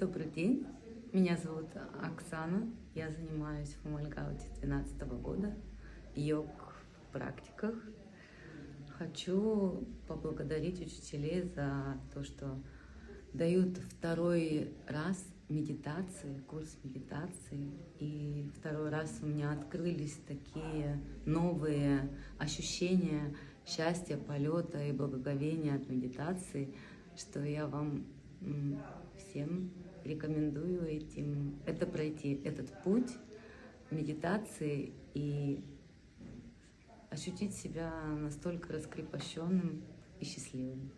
Добрый день, меня зовут Оксана, я занимаюсь в Мальгауте с 2012 года, йог в практиках. Хочу поблагодарить учителей за то, что дают второй раз медитации, курс медитации. И второй раз у меня открылись такие новые ощущения счастья, полета и благоговения от медитации, что я вам всем рекомендую этим, это пройти, этот путь медитации и ощутить себя настолько раскрепощенным и счастливым.